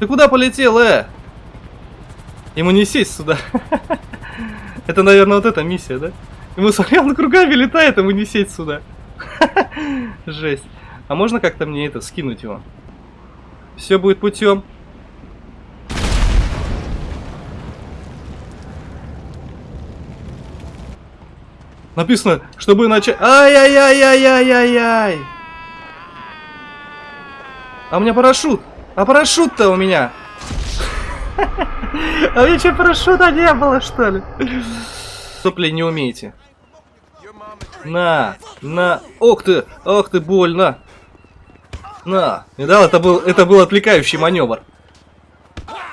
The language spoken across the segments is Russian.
Ты куда полетел, э? Ему не сесть сюда. Это, наверное, вот эта миссия, да? Ему смотрел на кругами летает, ему не сесть сюда. Жесть. А можно как-то мне это скинуть его? Все будет путем. Написано, чтобы начать... Ай-яй-яй-яй-яй-яй-яй! А у меня парашют! А парашют-то у меня! А у меня что, парашюта не было, что ли? Сопли не умеете. На, на, ох ты, ох ты, больно. На, видал, это был, это был отвлекающий маневр.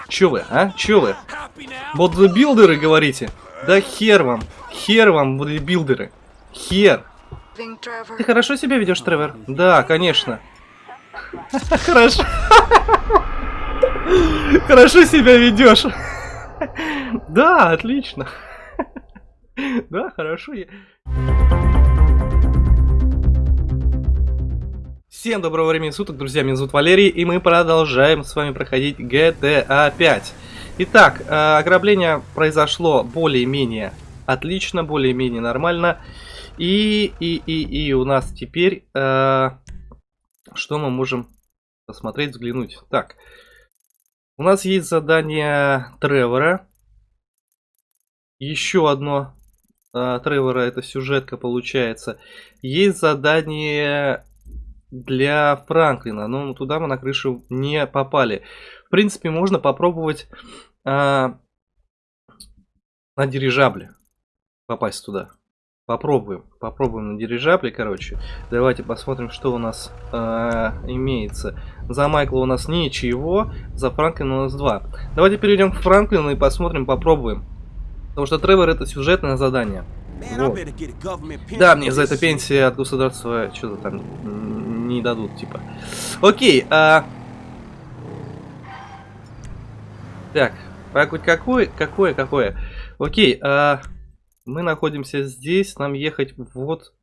Чё вы, а? Чё вы? Бодибилдеры, говорите? Да хер вам, хер вам, бодибилдеры. Хер. Ты хорошо себя ведешь, Тревор? Да, конечно. Хорошо. Хорошо себя ведешь. Да, отлично. Да, хорошо. Всем доброго времени суток, друзья, меня зовут Валерий, и мы продолжаем с вами проходить GTA 5. Итак, э, ограбление произошло более-менее отлично, более-менее нормально. И, и, и, и у нас теперь, э, что мы можем посмотреть, взглянуть. Так, у нас есть задание Тревора. Еще одно э, Тревора, это сюжетка получается. Есть задание для Франклина, но туда мы на крышу не попали. В принципе, можно попробовать э, на дирижабле попасть туда. Попробуем. Попробуем на дирижабле, короче. Давайте посмотрим, что у нас э, имеется. За Майкла у нас ничего, за Франклина у нас два. Давайте перейдем к Франклину и посмотрим, попробуем. Потому что Тревор это сюжетное задание. Вот. Да, мне за это пенсия от государства что-то там не дадут, типа. Окей, а... Так, хоть какое, какое, какое. Окей, а... Мы находимся здесь, нам ехать вот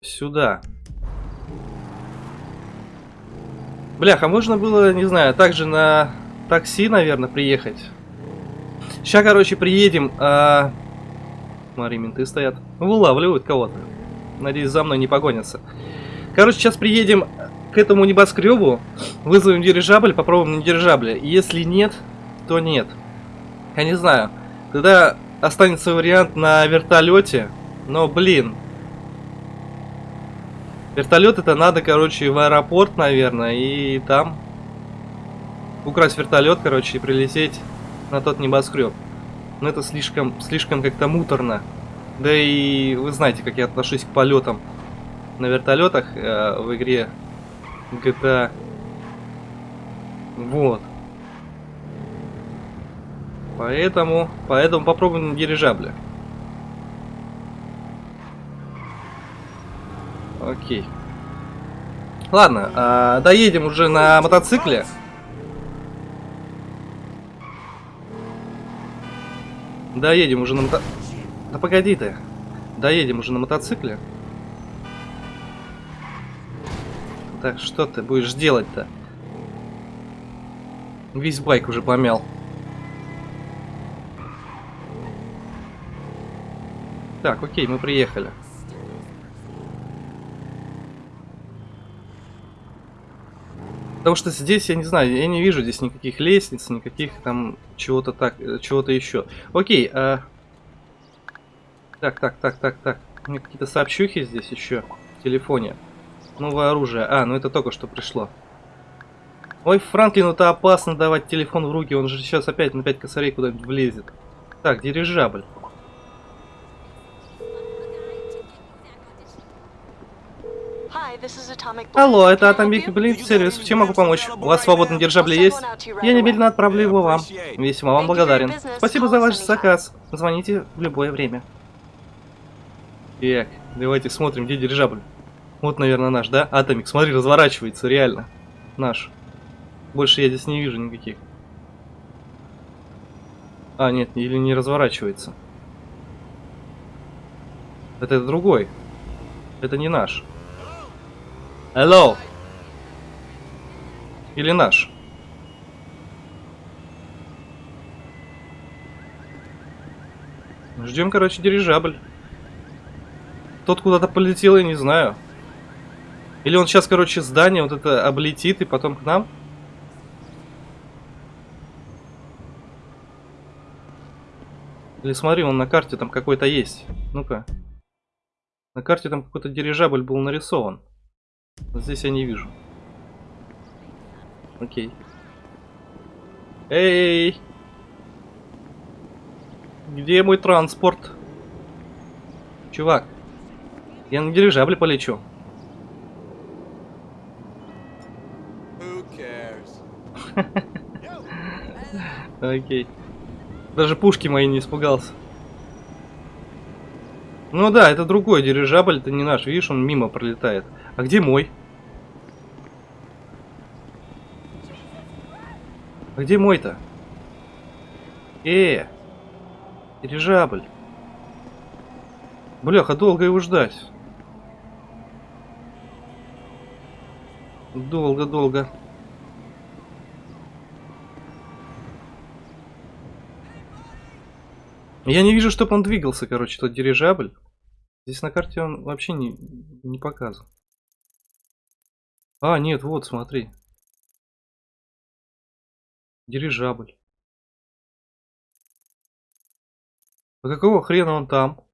сюда. Бляха, можно было, не знаю, также на такси, наверное, приехать. Сейчас, короче, приедем. А... Смотри, менты стоят. Вылавливают кого-то. Надеюсь, за мной не погонятся. Короче, сейчас приедем к этому небоскребу. Вызовем дирижабль, попробуем на дирижабле. Если нет, то нет. Я не знаю. Тогда останется вариант на вертолете. Но, блин. Вертолет это надо, короче, в аэропорт, наверное, и там украсть вертолет, короче, и прилететь на тот небоскреб. Но это слишком, слишком как-то муторно. Да и вы знаете, как я отношусь к полетам на вертолетах э, в игре GTA. Вот. Поэтому, поэтому попробуем на дирижабле. Окей. Ладно, а, доедем уже на мотоцикле. Доедем уже на мото... Да погоди ты. Доедем уже на мотоцикле. Так, что ты будешь делать-то? Весь байк уже помял. Так, окей, мы приехали. Потому что здесь, я не знаю, я не вижу здесь никаких лестниц, никаких там чего-то так, э, чего-то еще. Окей, а... Так, так, так, так, так. У меня какие-то сообщухи здесь еще в телефоне. Новое оружие. А, ну это только что пришло. Ой, Франклину-то опасно давать телефон в руки, он же сейчас опять на 5 косарей куда-нибудь влезет. Так, дирижабль. Алло, это Atomic Blink сервис. Чем могу помочь? У вас свободный дирижабль есть? Я немедленно отправлю его вам. Весьма вам благодарен. Спасибо за ваш заказ. Звоните в любое время. Так, давайте смотрим, где дирижабль. Вот, наверное, наш, да? Атомик, смотри, разворачивается, реально. Наш. Больше я здесь не вижу никаких. А, нет, или не разворачивается. Это другой. Это не наш. Hello. Или наш. Ждем, короче, дирижабль. Тот куда-то полетел, я не знаю. Или он сейчас, короче, здание вот это облетит и потом к нам? Или смотри, он на карте там какой-то есть. Ну-ка. На карте там какой-то дирижабль был нарисован. Здесь я не вижу. Окей. Эй! Где мой транспорт? Чувак, я на дирижабле полечу. Окей. Даже пушки мои не испугался. Ну да, это другой дирижабль, это не наш. Видишь, он мимо пролетает. А где мой? А где мой-то? Э, дирижабль. Бляха, долго его ждать. Долго-долго. Я не вижу, чтобы он двигался, короче, тот дирижабль. Здесь на карте он вообще не, не показан. А, нет, вот, смотри. Дирижабль. А какого хрена он там?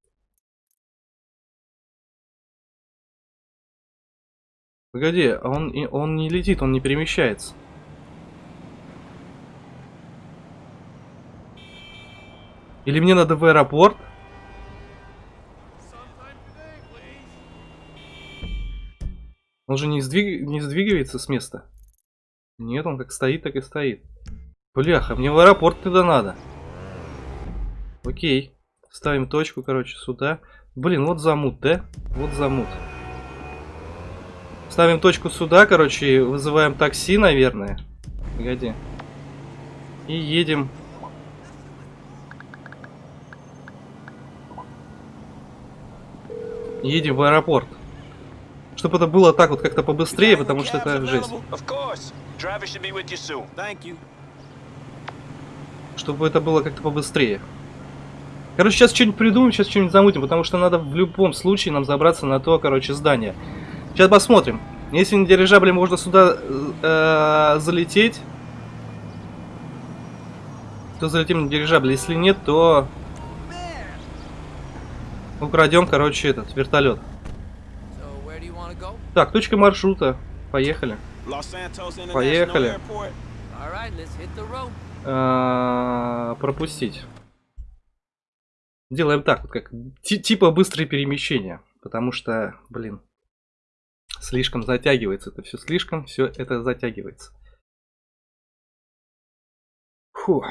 Погоди, а он, он не летит, он не перемещается. Или мне надо в аэропорт? Он же не, сдвиг... не сдвигается с места. Нет, он как стоит, так и стоит. Бляха, мне в аэропорт туда надо. Окей. Ставим точку, короче, сюда. Блин, вот замут, да? Вот замут. Ставим точку сюда, короче, вызываем такси, наверное. Погоди. И едем. Едем в аэропорт. Чтобы это было так вот как-то побыстрее, потому что это жесть. Чтобы это было как-то побыстрее. Короче, сейчас что-нибудь придумаем, сейчас что-нибудь замутим, потому что надо в любом случае нам забраться на то, короче, здание. Сейчас посмотрим. Если на дирижабле можно сюда э, залететь, то залетим на дирижабль. Если нет, то украдем, короче, этот вертолет. Так, точка маршрута. Поехали. Поехали. А, пропустить. Делаем так, вот как ти- типа быстрые перемещения, потому что, блин, слишком затягивается это все, слишком все это затягивается. Фу. А,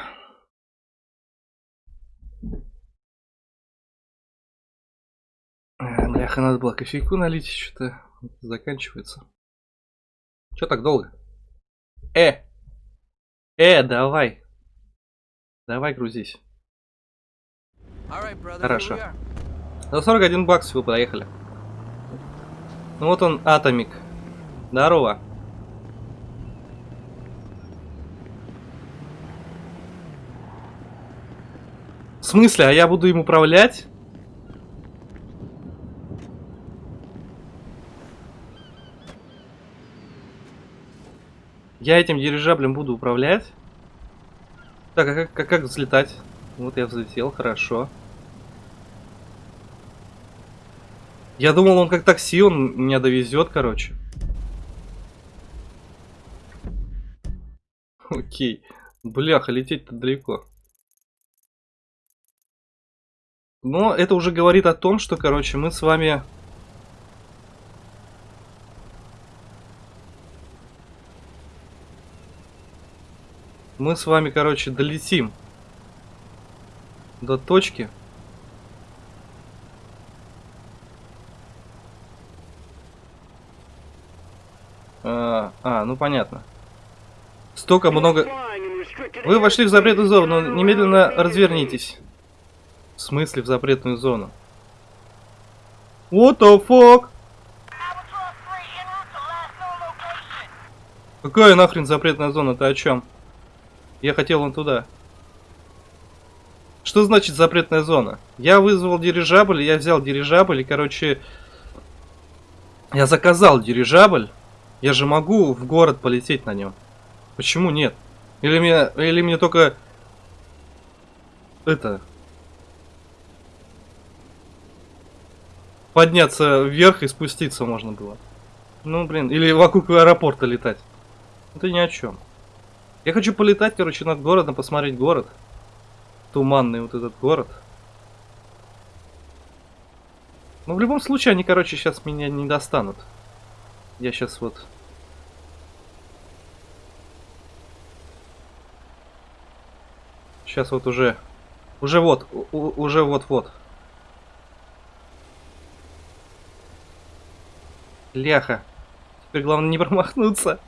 Бляха, надо было кофейку налить, что-то заканчивается. Че так долго? Э! Э, давай. Давай грузись. Хорошо. За 41 бакс всего проехали. Ну вот он, Атомик. Здорово. В смысле, а я буду им управлять? Я этим дирижаблем буду управлять? Так, а как, как, как взлетать? Вот я взлетел, хорошо. Я думал, он как такси, он меня довезет, короче. Окей. Бляха, лететь-то далеко. Но это уже говорит о том, что, короче, мы с вами... Мы с вами, короче, долетим до точки. А, а, ну понятно. Столько много... Вы вошли в запретную зону, немедленно развернитесь. В смысле в запретную зону? What the fuck? Какая нахрен запретная зона? Ты о чем? Я хотел вон туда. Что значит запретная зона? Я вызвал дирижабль, я взял дирижабль и, короче, я заказал дирижабль. Я же могу в город полететь на нем. Почему нет? Или мне, или мне только это подняться вверх и спуститься можно было. Ну, блин, или вокруг аэропорта летать. Это ни о чем. Я хочу полетать, короче, над городом, посмотреть город. Туманный вот этот город. Но в любом случае, они, короче, сейчас меня не достанут. Я сейчас вот... Сейчас вот уже... Уже вот, у- уже вот-вот. Ляха. Теперь главное не промахнуться.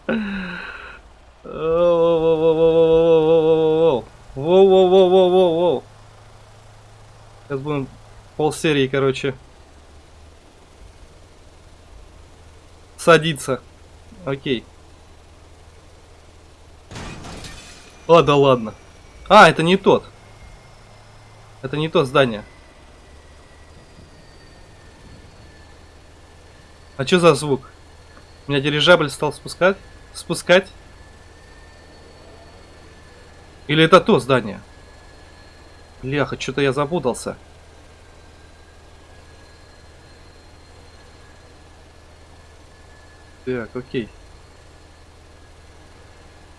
Воу-воу-воу-воу-воу-воу-воу. Воу-воу-воу-воу-воу-воу. Сейчас будем полсерии, короче. Садиться. Окей. А, ладно. А, это не тот. Это не то здание. А что за звук? У меня дирижабль стал спускать? Спускать? Или это то здание? Бляха, что-то я запутался. Так, окей.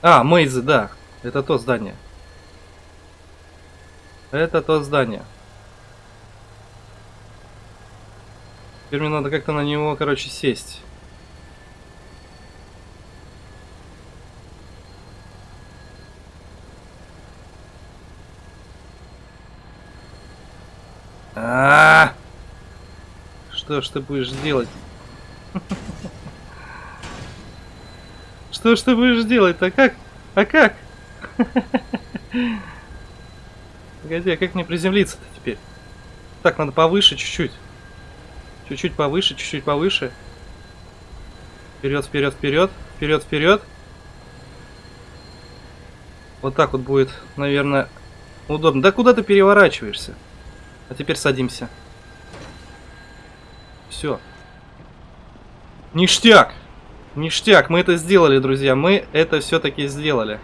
А, Мейзы, да. Это то здание. Это то здание. Теперь мне надо как-то на него, короче, сесть. А, -а, а Что ж ты будешь делать? Что ж ты будешь делать-то? Как? А как? Погоди, а как мне приземлиться-то теперь? Так, надо повыше чуть-чуть. Чуть-чуть повыше, чуть-чуть повыше. Вперед, вперед, вперед. Вперед, вперед. Вот так вот будет, наверное, удобно. Да куда ты переворачиваешься? А теперь садимся. Все. Ништяк! Ништяк, мы это сделали, друзья. Мы это все-таки сделали.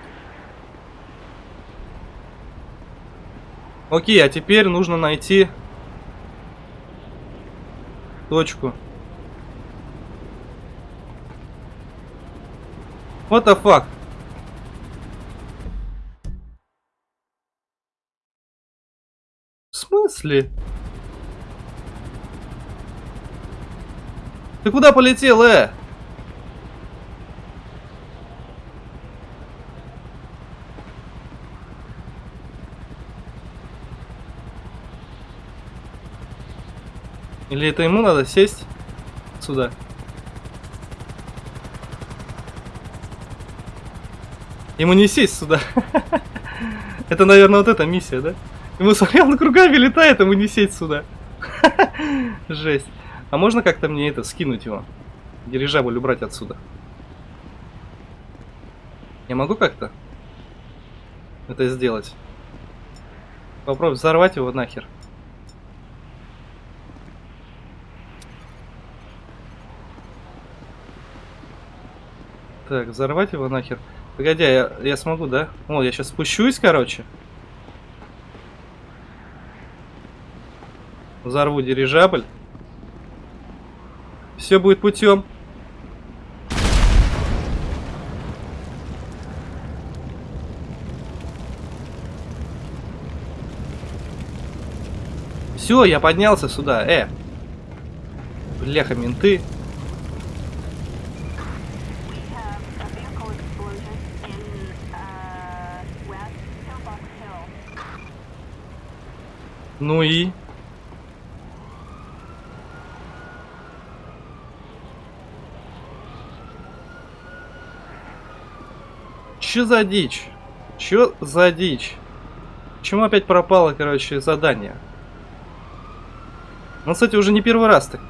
Окей, а теперь нужно найти точку. What the fuck? Смысле? Ты куда полетел, э? Или это ему надо сесть сюда? Ему не сесть сюда. Это, наверное, вот эта миссия, да? Ему смотри, он кругами летает, ему не сесть сюда. Жесть. А можно как-то мне это, скинуть его? Дирижабль убрать отсюда. Я могу как-то это сделать? Попробуй взорвать его нахер. Так, взорвать его нахер. Погоди, я, я смогу, да? О, я сейчас спущусь, короче. Взорву дирижабль. Все будет путем. Все, я поднялся сюда. Э. Бляха, менты. We have Че за дичь? Че за дичь? Почему опять пропало, короче, задание? Ну, кстати, уже не первый раз так.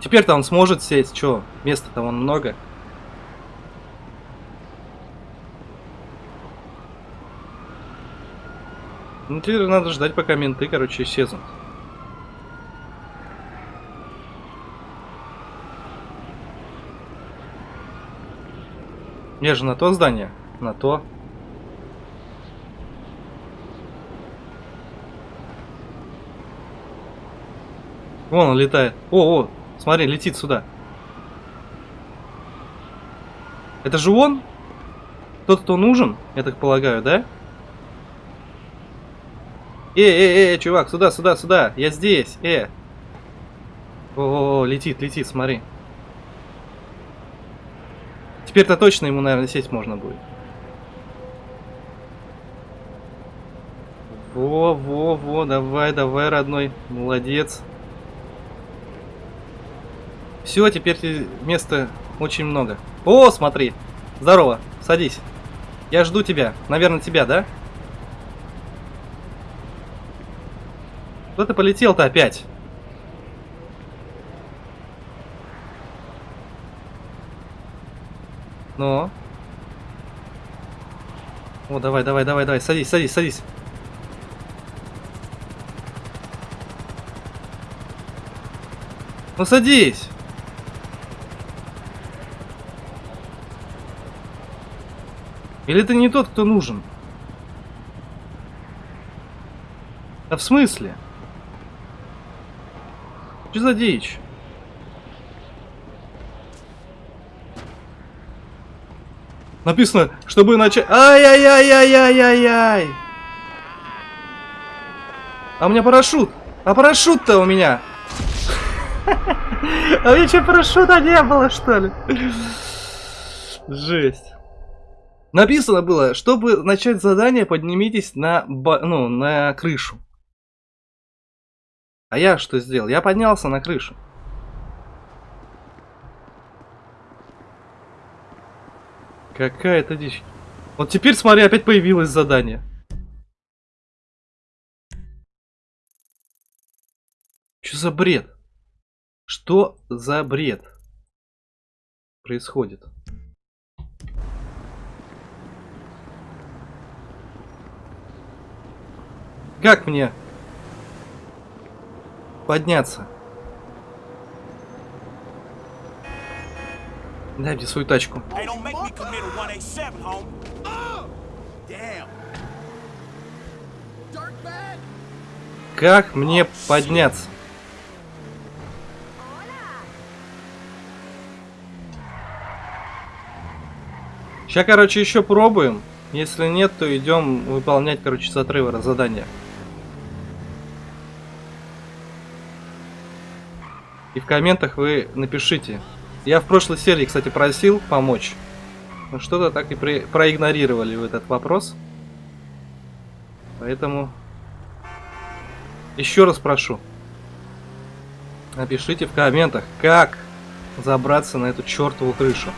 Теперь-то он сможет сесть, чё? Места там он много. Ну, теперь надо ждать, пока менты, короче, исчезнут. Я же на то здание. На то. Вон он летает. О, о, смотри, летит сюда. Это же он? Тот, кто нужен, я так полагаю, да? Э, э, э, чувак, сюда, сюда, сюда. Я здесь, э. О, -о, -о летит, летит, смотри. Теперь-то точно ему, наверное, сесть можно будет. Во, во, во, давай, давай, родной. Молодец. Все, теперь места очень много. О, смотри. Здорово, садись. Я жду тебя. Наверное, тебя, да? Куда ты полетел-то опять? Ну? О, давай, давай, давай, давай, садись, садись, садись. Ну садись! Или ты не тот, кто нужен? А в смысле? Что за дичь? Написано, чтобы начать... Ай-яй-яй-яй-яй-яй-яй! А у меня парашют! А парашют-то у меня! А у меня что, парашюта не было, что ли? Жесть. Написано было, чтобы начать задание, поднимитесь на, ба- ну, на крышу. А я что сделал? Я поднялся на крышу. Какая-то дичь. Вот теперь, смотри, опять появилось задание. Что за бред? Что за бред происходит? Как мне подняться? Дай мне свою тачку. Hey, don't make me commit a 187, home. Damn. Как мне подняться? Сейчас, короче, еще пробуем. Если нет, то идем выполнять, короче, с отрыва задание. И в комментах вы напишите. Я в прошлой серии, кстати, просил помочь. Но что-то так и проигнорировали в этот вопрос. Поэтому еще раз прошу. Напишите в комментах, как забраться на эту чертову крышу.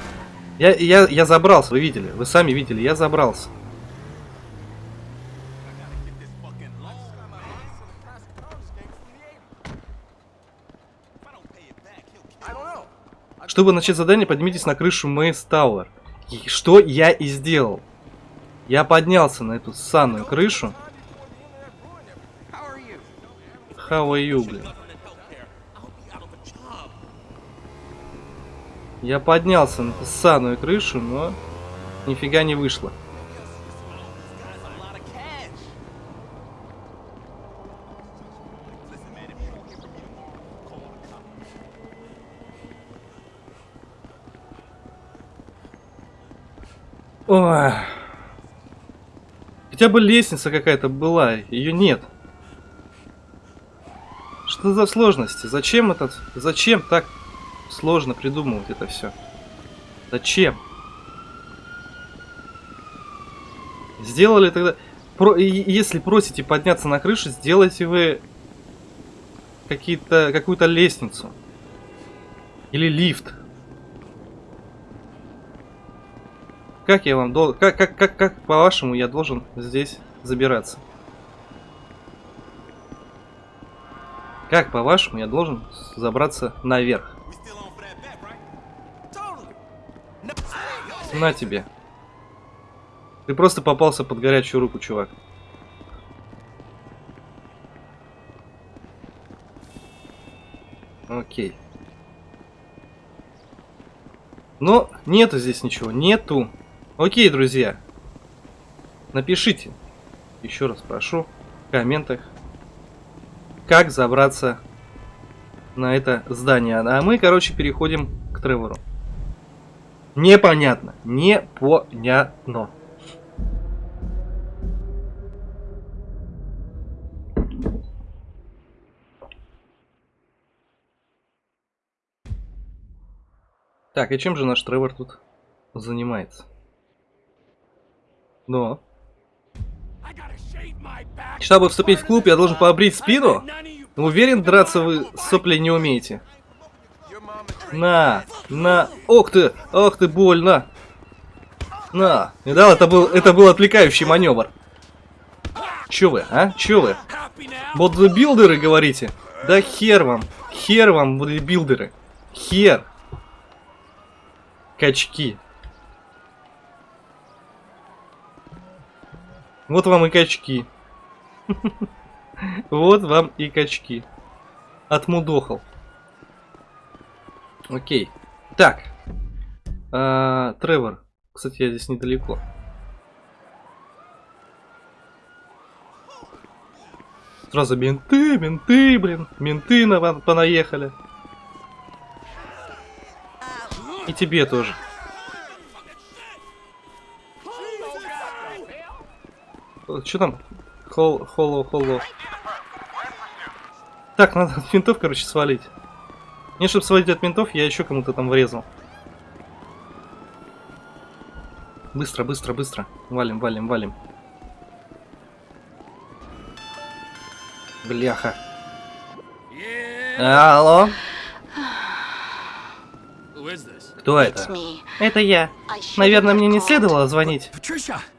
Я, я, я забрался, вы видели, вы сами видели, я забрался. Чтобы начать задание, поднимитесь на крышу Мэйс Тауэр. Что я и сделал. Я поднялся на эту санную крышу. How are you, блин? Я поднялся на санную крышу, но нифига не вышло. Ой. Хотя бы лестница какая-то была, ее нет. Что за сложности? Зачем этот... Зачем так сложно придумывать это все? Зачем? Сделали тогда... Про... Если просите подняться на крышу, сделайте вы какие-то какую-то лестницу. Или лифт. Как я вам должен... Как, как, как, как по-вашему я должен здесь забираться? Как по-вашему я должен забраться наверх? На тебе. Ты просто попался под горячую руку, чувак. Окей. Но нету здесь ничего. Нету. Окей, друзья. Напишите. Еще раз прошу. В комментах. Как забраться на это здание. А мы, короче, переходим к Тревору. Непонятно. Непонятно. Так, и чем же наш Тревор тут занимается? Но. Чтобы вступить в клуб, я должен побрить спину? You Уверен, драться вы сопли не умеете. На, на, ох ты, ох ты, больно. На, видал, это был, это был отвлекающий маневр. Чё вы, а? Чё вы? Бодибилдеры, говорите? Да хер вам, хер вам, бодибилдеры. Хер. Качки. Вот вам и качки. Вот вам и качки. Отмудохал. Окей. Так. А, Тревор. Кстати, я здесь недалеко. Сразу менты, менты, блин. Менты на понаехали. И тебе тоже. Что там? Хол, холло, холло. Так, надо от ментов, короче, свалить. Не, чтобы свалить от ментов, я еще кому-то там врезал. Быстро, быстро, быстро. Валим, валим, валим. Бляха. Алло? Кто это? Это я. Наверное, мне не следовало звонить.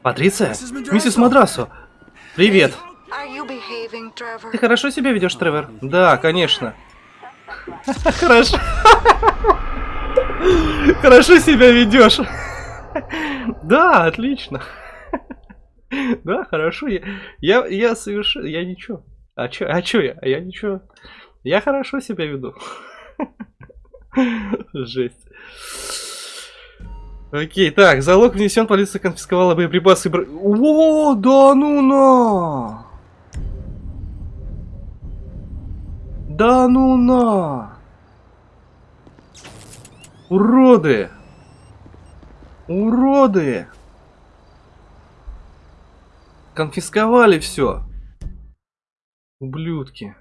Патриция? Миссис Мадрасо. Привет. Ты хорошо себя ведешь, Тревор? Да, конечно. Хорошо. Хорошо себя ведешь. Да, отлично. Да, хорошо. Я, я, я совершенно... Я ничего. А чё, а чё я? А я ничего. Я хорошо себя веду. Жесть. Окей, так, залог внесен, полиция конфисковала боеприпасы. О, да ну на! Да ну на! Уроды! Уроды! Конфисковали все. Ублюдки.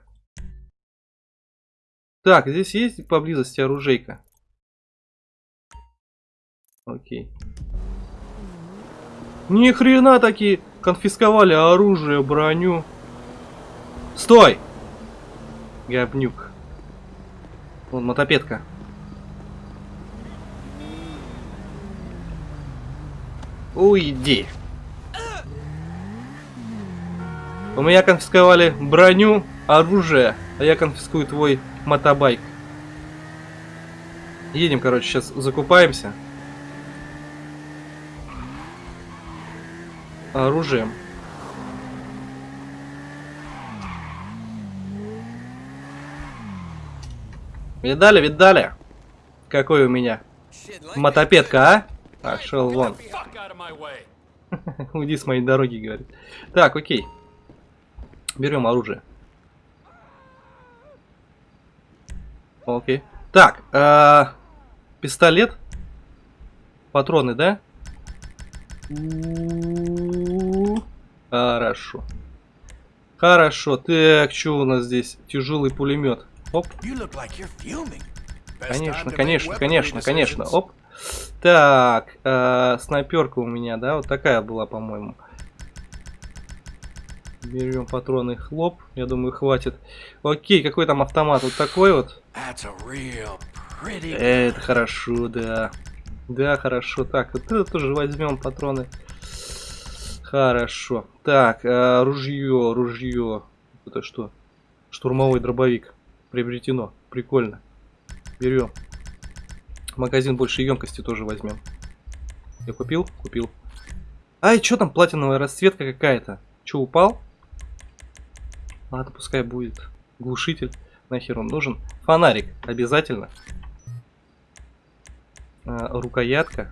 Так, здесь есть поблизости оружейка? Окей. Ни хрена такие конфисковали оружие, броню. Стой! Говнюк. Вон мотопедка. Уйди. У меня конфисковали броню, оружие, а я конфискую твой мотобайк. Едем, короче, сейчас закупаемся. Оружием. Видали, видали? Какой у меня мотопедка, а? Вон. Of my way. Уйди с моей дороги, говорит. Так, окей. Берем оружие. Окей. Так, а, пистолет. Патроны, да? Хорошо. Хорошо. Так, что у нас здесь? Тяжелый пулемет. Оп. Конечно, конечно, конечно, конечно. Оп. Так, э, снайперка у меня, да, вот такая была, по-моему. Берем патроны, хлоп, я думаю, хватит. Окей, какой там автомат? Вот такой вот. Pretty. Это хорошо, да. Да, хорошо. Так, вот это тоже возьмем патроны. Хорошо. Так, э, ружье, ружье. Это что? Штурмовой дробовик. Приобретено. Прикольно. Берем. Магазин большей емкости тоже возьмем. Я купил? Купил. Ай, что там платиновая расцветка какая-то? Че, упал? Ладно, пускай будет. Глушитель. Нахер он нужен? Фонарик обязательно. А, рукоятка.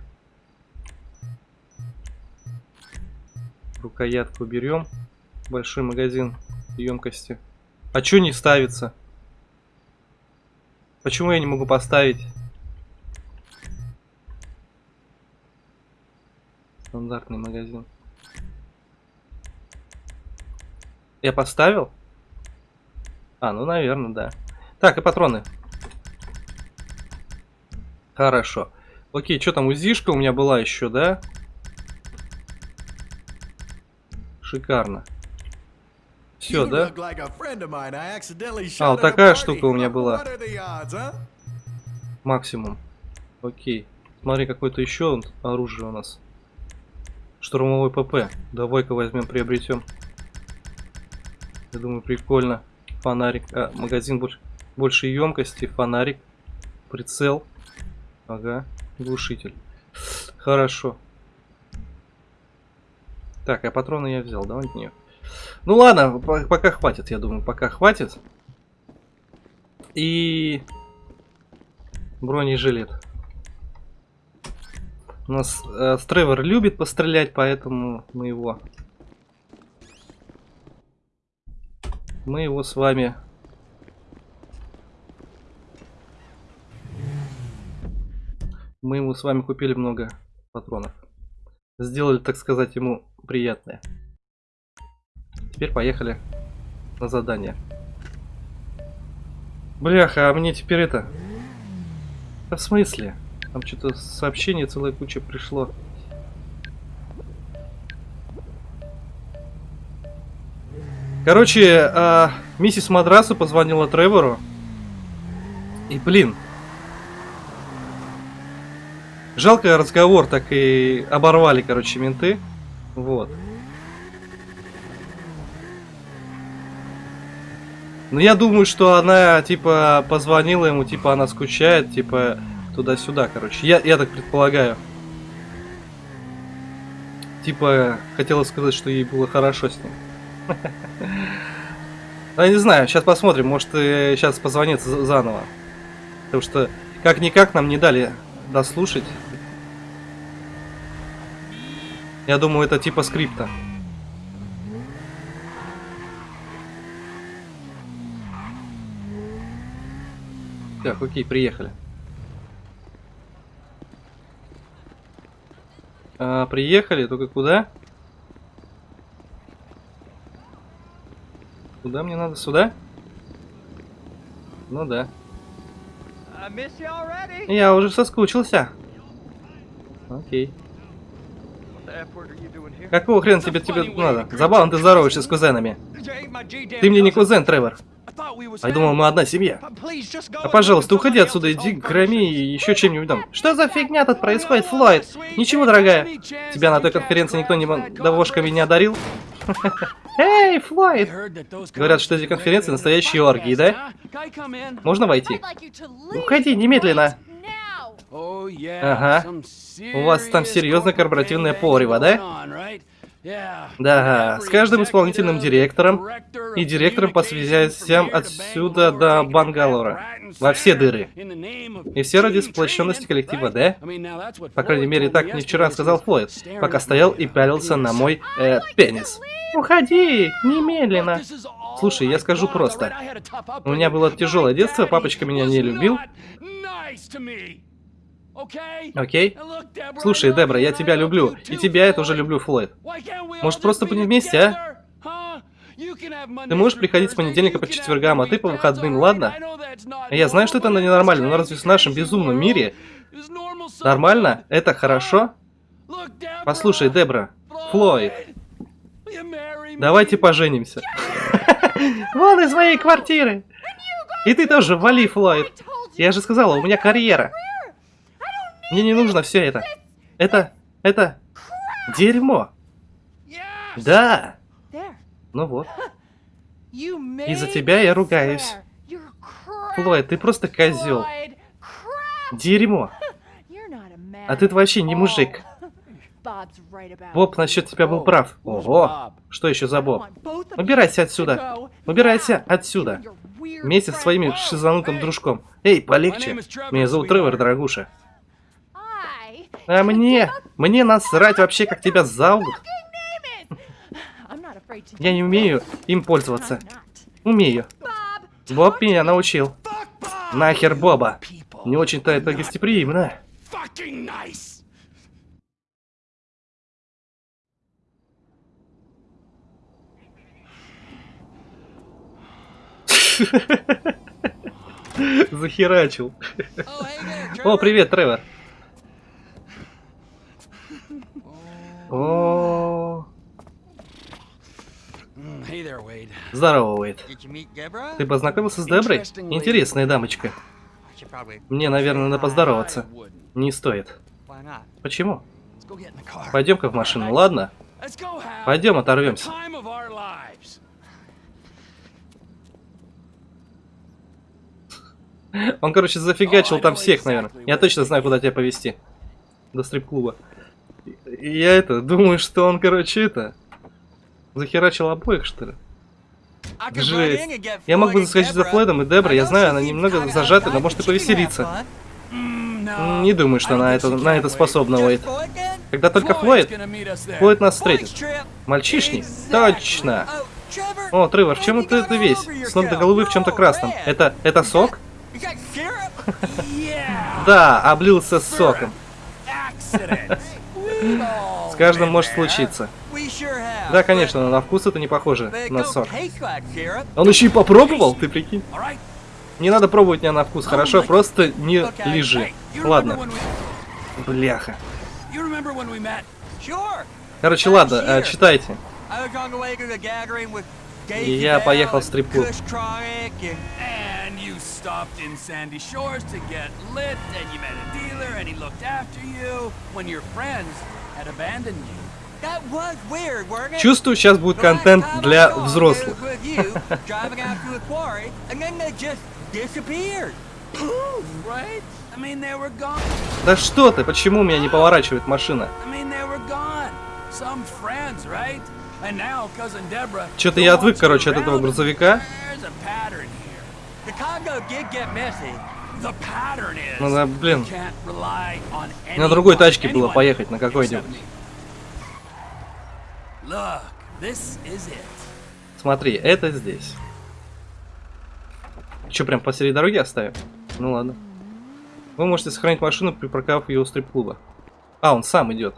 Рукоятку берем. Большой магазин емкости. А чё не ставится? Почему я не могу поставить? Стандартный магазин. Я поставил? А, ну, наверное, да. Так, и патроны. Хорошо. Окей, что там, УЗИшка у меня была еще, да? Шикарно. Все, да? А, вот такая штука у меня была. Максимум. Окей. Смотри, какое-то еще оружие у нас. Штурмовой ПП. Давай-ка возьмем, приобретем. Я думаю, прикольно. Фонарик. А, магазин больше, больше емкости. Фонарик. Прицел. Ага. Глушитель. Хорошо. Так, а патроны я взял, давай нее. Ну ладно, по- пока хватит, я думаю, пока хватит. И бронежилет. У нас э, Тревор любит пострелять, поэтому мы его... Мы его с вами... Мы ему с вами купили много патронов. Сделали, так сказать, ему приятное. Теперь поехали на задание. Бляха, а мне теперь это... Да в смысле? Там что-то сообщение целая куча пришло. Короче, а, миссис Мадрасу позвонила Тревору. И, блин. Жалко разговор так и оборвали, короче, менты. Вот. Ну, я думаю, что она, типа, позвонила ему, типа, она скучает, типа, туда-сюда, короче. Я, я так предполагаю. Типа, хотела сказать, что ей было хорошо с ним. Ну, я не знаю, сейчас посмотрим, может, сейчас позвонит за- заново. Потому что, как-никак, нам не дали дослушать. Я думаю, это типа скрипта. Так, окей, приехали. А, приехали, только куда? Куда мне надо? Сюда? Ну да. Я уже соскучился. Окей. Какого хрена тебе тебе надо? Забавно ты здороваешься с кузенами. Ты мне не кузен, Тревор. Я думал, мы одна семья. А пожалуйста, уходи отсюда, иди громи и еще чем-нибудь там. Что за фигня тут происходит, Флойд? Ничего, дорогая. Тебя на той конференции никто не довошками не одарил? Эй, Флойд! Говорят, что эти конференции настоящие оргии, да? Можно войти? Уходи немедленно. Ага. У вас там серьезно корпоративное порево, да? Да, с каждым исполнительным директором и директором по связям отсюда до Бангалора. Во все дыры. И все ради сплощенности коллектива, да? По крайней мере, так мне вчера сказал Флойд, пока стоял и пялился на мой э, пенис. Уходи, немедленно. Слушай, я скажу просто. У меня было тяжелое детство, папочка меня не любил. Окей? Слушай, Дебра, я тебя люблю. И тебя я тоже люблю, Флойд. Может, просто будем вместе, а? Ты можешь приходить с понедельника по четвергам, а ты по выходным, ладно? Я знаю, что это ненормально, но разве в нашем безумном мире нормально? Это хорошо? Послушай, Дебра, Флойд, давайте поженимся. Вон из моей квартиры. И ты тоже вали, Флойд. Я же сказала, у меня карьера. Мне не нужно все это. Это... это... дерьмо. Да. Ну вот. Из-за тебя я ругаюсь. Флойд, ты просто козел. Дерьмо. А ты вообще не мужик. Боб насчет тебя был прав. Ого. Что еще за Боб? Убирайся отсюда. Убирайся отсюда. Вместе со своим шизанутым дружком. Эй, полегче. Меня зовут Тревор, дорогуша. А мне? Мне насрать вообще, как тебя зовут. Я не умею им пользоваться. Умею. Боб меня научил. Нахер Боба. Не очень-то это гостеприимно. Захерачил. О, привет, Тревор. О, здорово, Уэйд. Ты познакомился с Деброй? Интересная дамочка. Мне, наверное, надо поздороваться. Не стоит. Почему? Пойдем-ка в машину, ладно? Пойдем, оторвемся. Он, короче, зафигачил там всех, наверное. Я точно знаю, куда тебя повезти. До стрип-клуба. Я это, думаю, что он, короче, это... Захерачил обоих, что ли? Run Жесть. Я мог бы Floyd and заскочить за. Флойдом и Деброй, я знаю, она немного зажата, но может и повеселиться. Не думаю, что don't она, это, на это способна, Уэйд. Когда только Флойд. Флойд нас встретит. Мальчишник? Точно. Oh, О, Тревор, в чем ты это весь? С ног до головы в чем-то красном. Это, это сок? Да, облился соком. С каждым может случиться. Да, конечно, но на вкус это не похоже на syrup. Он еще и попробовал, ты прикинь? Не надо пробовать меня на вкус, хорошо? Просто не лежи. Ладно, бляха. Короче, ладно, э, читайте. И я поехал в стрип-клуб. Stopped in Sandy Shores to get lit, and you met a dealer, and he looked after you when your friends had abandoned you. that was weird, weren't it? Чувствую, сейчас будет контент для взрослых. driving out to the quarry, and then they just disappeared. Right? I mean, they were gone. Да что ты, почему у меня не поворачивает машина? I mean, they were gone. Some friends, right? Who я отвык, короче, от этого грузовика. Is. Ну блин. На другой тачке было поехать, на какой-нибудь. Смотри, это здесь. Че, прям посреди дороги оставим? Ну ладно. Вы можете сохранить машину, припарковав ее у стрип-клуба. А, он сам идет.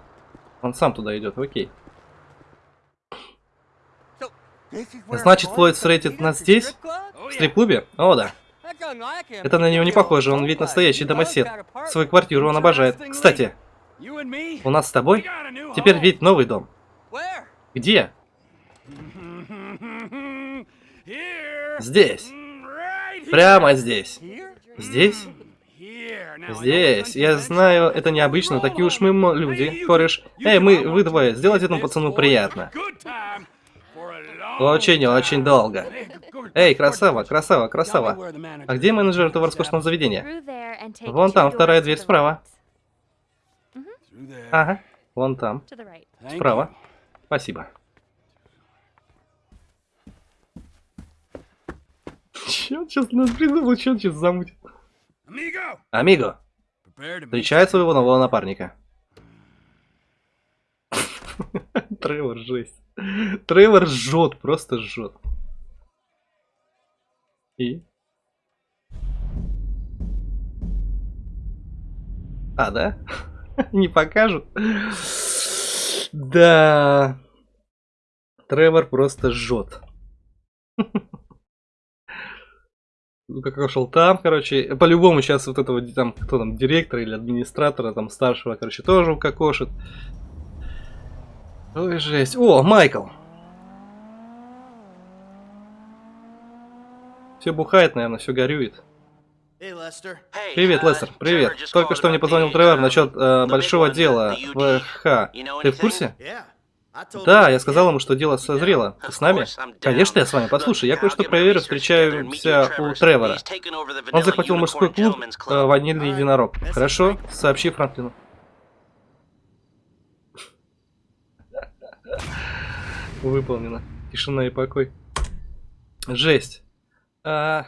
Он сам туда идет, окей. Значит, Флойд встретит нас здесь? В стрип-клубе? О, да. Это на него не похоже, он ведь настоящий домосед. Свою квартиру он обожает. Кстати, у нас с тобой теперь ведь новый дом. Где? Здесь. Прямо здесь. Здесь? Здесь. Я знаю, это необычно, такие уж мы люди. Кореш. Эй, мы, вы двое, сделайте этому пацану приятно. Очень, очень долго. Эй, красава, красава, красава. А где менеджер этого роскошного заведения? Вон там, вторая дверь справа. Ага, вон там, справа. Спасибо. Че он сейчас нас придумал, че он сейчас замутит? Амиго, встречай своего нового напарника. Тревор жесть. Тревор жжет, просто жжет. И? А, да? Не покажут? Да. Тревор просто жжет. Ну, как ушел там, короче, по-любому сейчас вот этого, там, кто там, директора или администратора, там, старшего, короче, тоже укокошит. Ой, жесть. О, Майкл! Все бухает, наверное, все горюет. Привет, Лестер, привет. Только что мне позвонил Тревор насчет э, большого дела в ХХ. Ты в курсе? Да, я сказал ему, что дело созрело. Ты с нами? Конечно, я с вами. Послушай, я кое-что проверю, встречаемся у Тревора. Он захватил мужской клуб э, «Ванильный единорог». Хорошо? Сообщи Франклину. Выполнено. Тишина и покой. Жесть. А,